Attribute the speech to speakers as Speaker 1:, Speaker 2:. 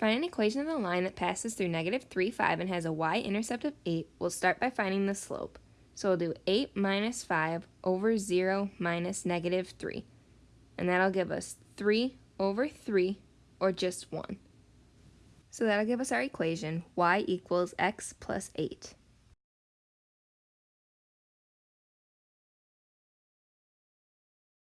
Speaker 1: find an equation of the line that passes through negative 3, 5 and has a y-intercept of 8, we'll start by finding the slope. So we'll do 8 minus 5 over 0 minus negative 3. And that'll give us 3 over 3, or just 1. So that'll give us our equation, y equals x plus 8.